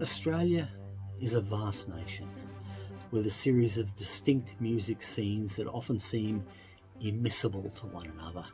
Australia is a vast nation with a series of distinct music scenes that often seem immiscible to one another.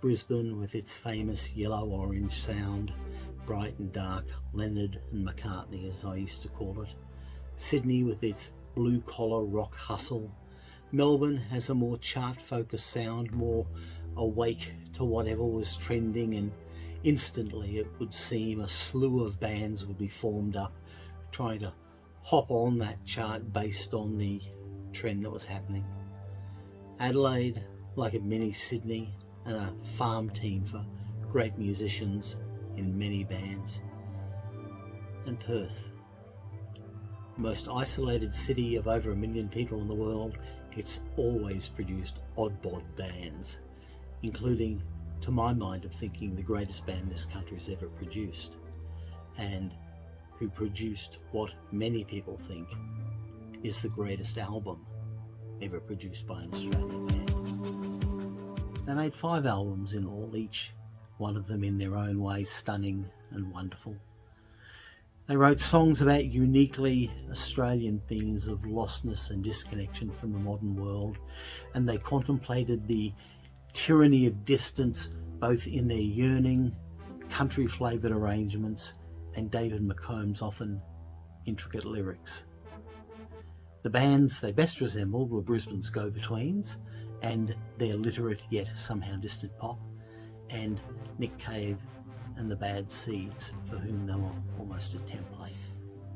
Brisbane with its famous yellow-orange sound, bright and dark, Leonard and McCartney as I used to call it. Sydney with its blue-collar rock hustle. Melbourne has a more chart-focused sound, more awake to whatever was trending and instantly it would seem a slew of bands would be formed up trying to hop on that chart based on the trend that was happening. Adelaide, like a mini Sydney, and a farm team for great musicians in many bands. And Perth, the most isolated city of over a million people in the world, it's always produced odd bod bands, including, to my mind of thinking, the greatest band this country has ever produced. And who produced what many people think is the greatest album ever produced by an Australian band. They made five albums in all, each one of them in their own way stunning and wonderful. They wrote songs about uniquely Australian themes of lostness and disconnection from the modern world, and they contemplated the tyranny of distance both in their yearning, country flavoured arrangements and David McComb's often intricate lyrics. The bands they best resembled were Brisbane's Go-Betweens and their literate yet somehow distant pop, and Nick Cave and the Bad Seeds, for whom they were almost a template.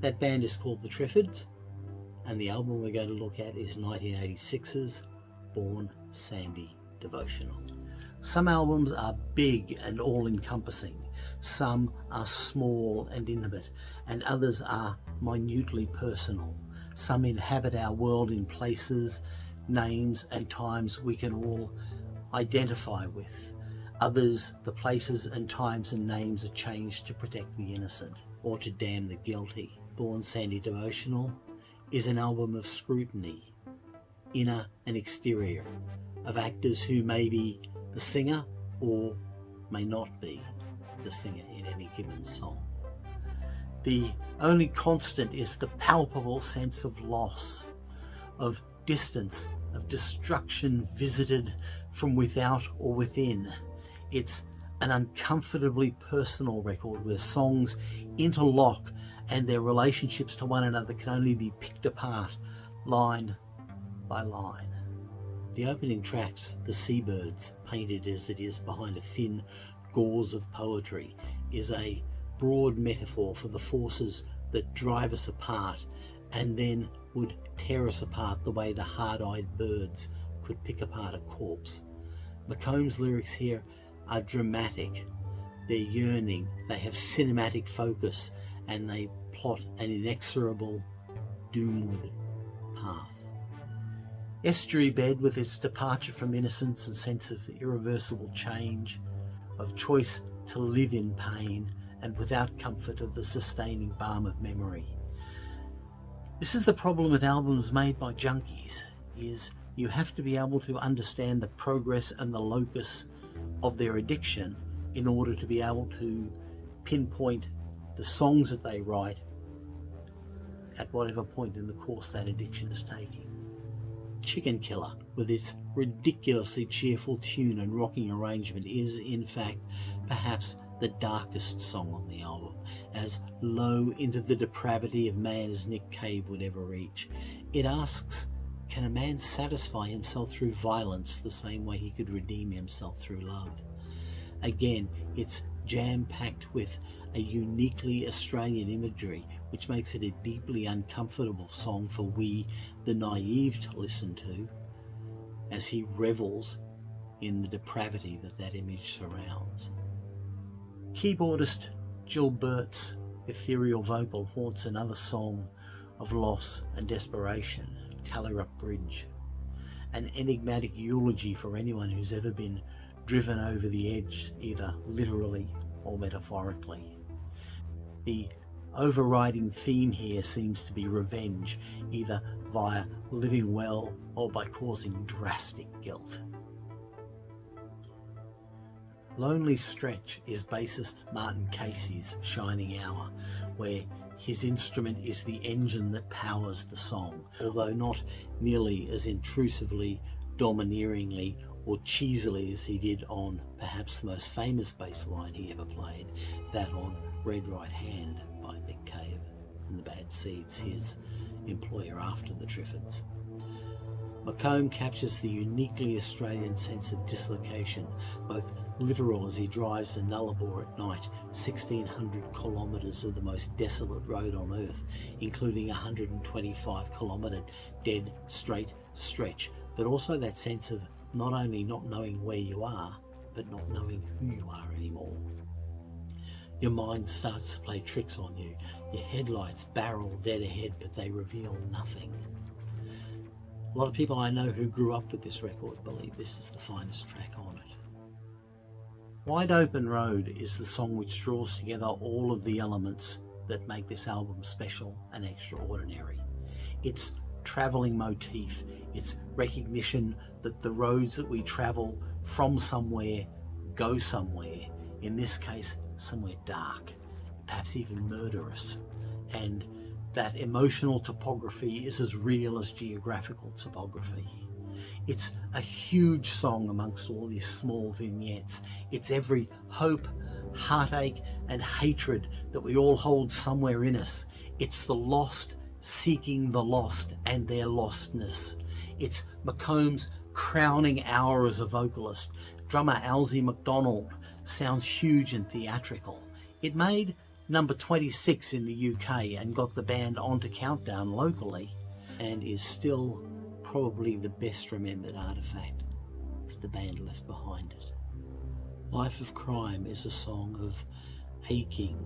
That band is called The Triffids, and the album we're going to look at is 1986's Born Sandy Devotional. Some albums are big and all-encompassing, some are small and intimate, and others are minutely personal. Some inhabit our world in places, names and times we can all identify with. Others, the places and times and names are changed to protect the innocent or to damn the guilty. Born Sandy Devotional is an album of scrutiny, inner and exterior, of actors who may be the singer or may not be the singer in any given song. The only constant is the palpable sense of loss, of distance, of destruction visited from without or within. It's an uncomfortably personal record where songs interlock and their relationships to one another can only be picked apart line by line. The opening tracks, The Seabirds, painted as it is behind a thin gauze of poetry is a broad metaphor for the forces that drive us apart and then would tear us apart the way the hard-eyed birds could pick apart a corpse. McComb's lyrics here are dramatic, they're yearning, they have cinematic focus and they plot an inexorable doomward path. Estuary Bed with its departure from innocence and sense of irreversible change of choice to live in pain and without comfort of the sustaining balm of memory. This is the problem with albums made by junkies, is you have to be able to understand the progress and the locus of their addiction in order to be able to pinpoint the songs that they write at whatever point in the course that addiction is taking. Chicken Killer, with its ridiculously cheerful tune and rocking arrangement, is in fact perhaps the darkest song on the album, as low into the depravity of man as Nick Cave would ever reach. It asks, can a man satisfy himself through violence the same way he could redeem himself through love? Again, it's jam-packed with a uniquely Australian imagery which makes it a deeply uncomfortable song for we, the naive, to listen to as he revels in the depravity that that image surrounds. Keyboardist Jill Birt's ethereal vocal haunts another song of loss and desperation, Tarrilup Bridge, an enigmatic eulogy for anyone who's ever been driven over the edge, either literally or metaphorically. The overriding theme here seems to be revenge, either via living well or by causing drastic guilt. Lonely Stretch is bassist Martin Casey's shining hour, where his instrument is the engine that powers the song, although not nearly as intrusively, domineeringly or cheesily as he did on perhaps the most famous bass line he ever played, that on Red Right Hand by Nick Cave and the Bad Seeds, his employer after the Triffids. McComb captures the uniquely Australian sense of dislocation, both literal as he drives the Nullarbor at night, 1600 kilometres of the most desolate road on earth, including a 125 kilometre dead straight stretch, but also that sense of not only not knowing where you are, but not knowing who you are anymore. Your mind starts to play tricks on you. Your headlights barrel dead ahead, but they reveal nothing. A lot of people I know who grew up with this record believe this is the finest track on it. Wide Open Road is the song which draws together all of the elements that make this album special and extraordinary. It's travelling motif, it's recognition that the roads that we travel from somewhere go somewhere, in this case somewhere dark, perhaps even murderous, and that emotional topography is as real as geographical topography. It's a huge song amongst all these small vignettes. It's every hope, heartache and hatred that we all hold somewhere in us. It's the lost seeking the lost and their lostness. It's McComb's crowning hour as a vocalist. Drummer Alsy MacDonald sounds huge and theatrical. It made number 26 in the UK and got the band onto Countdown locally and is still probably the best remembered artifact that the band left behind it. Life of Crime is a song of aching,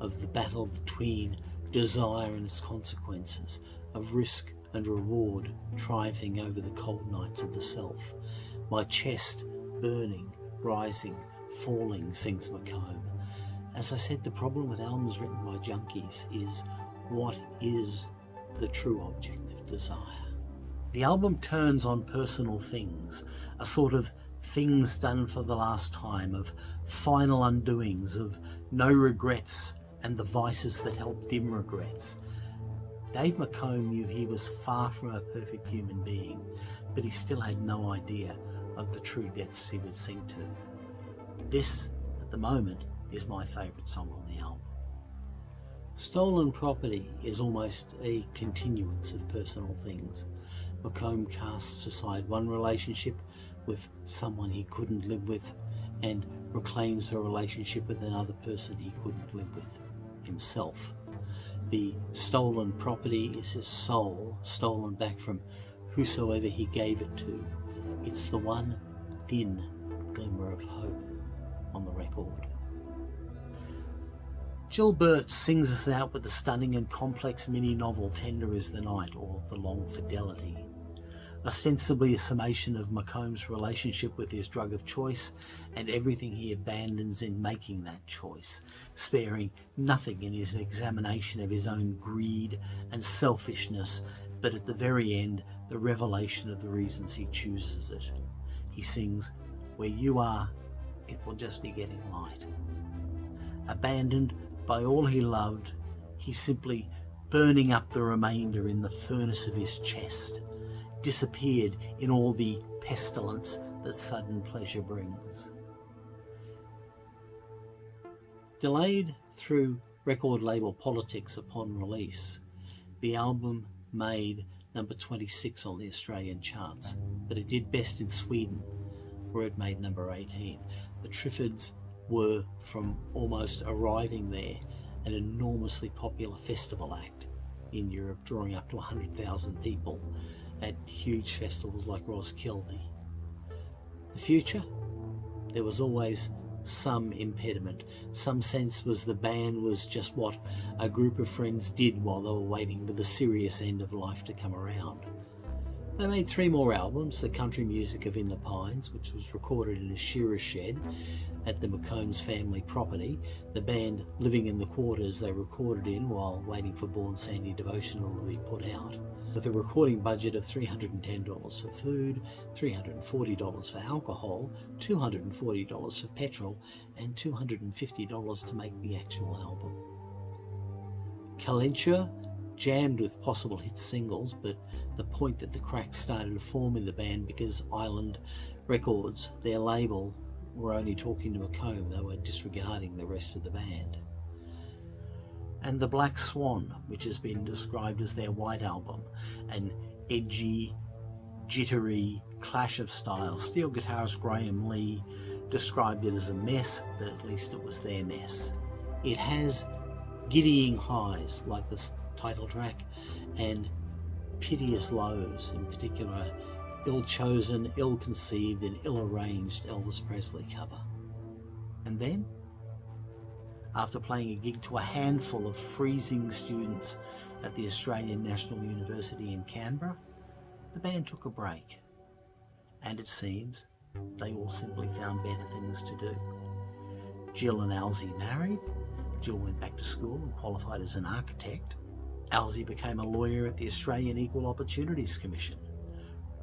of the battle between desire and its consequences, of risk and reward triumphing over the cold nights of the self. My chest burning, rising, falling, sings McComb. As I said, the problem with albums written by junkies is what is the true object of desire? The album turns on personal things, a sort of things done for the last time, of final undoings, of no regrets, and the vices that help dim regrets. Dave McComb knew he was far from a perfect human being, but he still had no idea of the true depths he would sink to. This, at the moment, is my favourite song on the album. Stolen Property is almost a continuance of personal things. McComb casts aside one relationship with someone he couldn't live with and reclaims a relationship with another person he couldn't live with himself. The stolen property is his soul, stolen back from whosoever he gave it to. It's the one thin glimmer of hope on the record. Jill Birt sings us out with the stunning and complex mini-novel Tender is the Night or The Long Fidelity ostensibly a summation of McComb's relationship with his drug of choice and everything he abandons in making that choice, sparing nothing in his examination of his own greed and selfishness, but at the very end, the revelation of the reasons he chooses it. He sings, Where you are, it will just be getting light. Abandoned by all he loved, he's simply burning up the remainder in the furnace of his chest disappeared in all the pestilence that sudden pleasure brings. Delayed through record label politics upon release, the album made number 26 on the Australian charts, but it did best in Sweden, where it made number 18. The Triffids were, from almost arriving there, an enormously popular festival act in Europe, drawing up to 100,000 people at huge festivals like Roskilde. The future? There was always some impediment. Some sense was the band was just what a group of friends did while they were waiting for the serious end of life to come around. They made three more albums, The Country Music of In the Pines, which was recorded in a shearer shed at the McCombs family property, the band Living in the Quarters they recorded in while waiting for Born Sandy Devotional to be put out, with a recording budget of $310 for food, $340 for alcohol, $240 for petrol, and $250 to make the actual album. Calenture jammed with possible hit singles, but the point that the cracks started to form in the band because Island Records, their label, were only talking to McComb. They were disregarding the rest of the band. And The Black Swan, which has been described as their white album, an edgy, jittery clash of styles. Steel guitarist Graham Lee described it as a mess, but at least it was their mess. It has giddying highs like the title track and piteous lows, in particular ill-chosen, ill-conceived and ill-arranged Elvis Presley cover. And then, after playing a gig to a handful of freezing students at the Australian National University in Canberra, the band took a break. And it seems they all simply found better things to do. Jill and Alsy married, Jill went back to school and qualified as an architect. Alsy became a lawyer at the Australian Equal Opportunities Commission.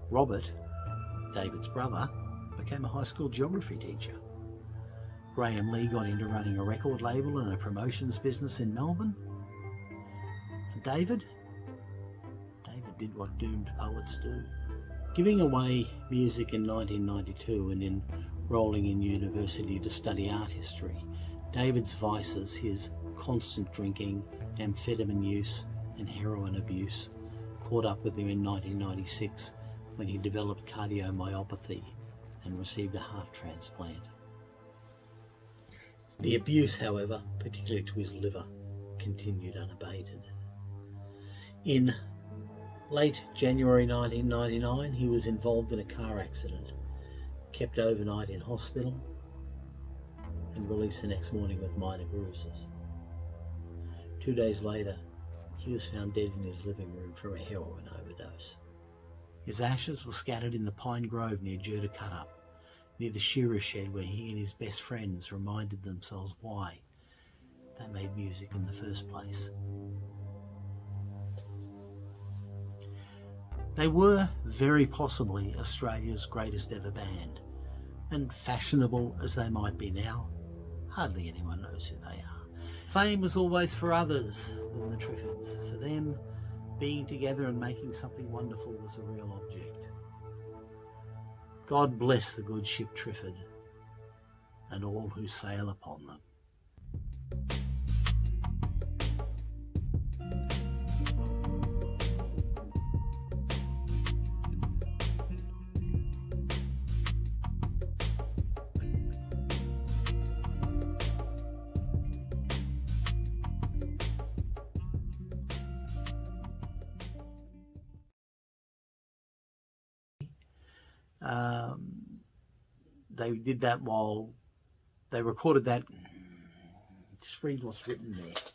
Robert, David's brother, became a high school geography teacher. Graham Lee got into running a record label and a promotions business in Melbourne. And David? David did what doomed poets do. Giving away music in 1992 and then enrolling in university to study art history, David's vices, his constant drinking, amphetamine use and heroin abuse, caught up with him in 1996 when he developed cardiomyopathy and received a heart transplant. The abuse, however, particularly to his liver, continued unabated. In late January 1999, he was involved in a car accident, kept overnight in hospital, and released the next morning with minor bruises. Two days later, he was found dead in his living room from a heroin overdose. His ashes were scattered in the pine grove near Jerdacuttup, near the shearer shed where he and his best friends reminded themselves why they made music in the first place. They were very possibly Australia's greatest ever band, and fashionable as they might be now, hardly anyone knows who they are. Fame was always for others than the Triffids. For them, being together and making something wonderful was a real object. God bless the good ship Triffid and all who sail upon them. Um, they did that while they recorded that. Just read what's written there.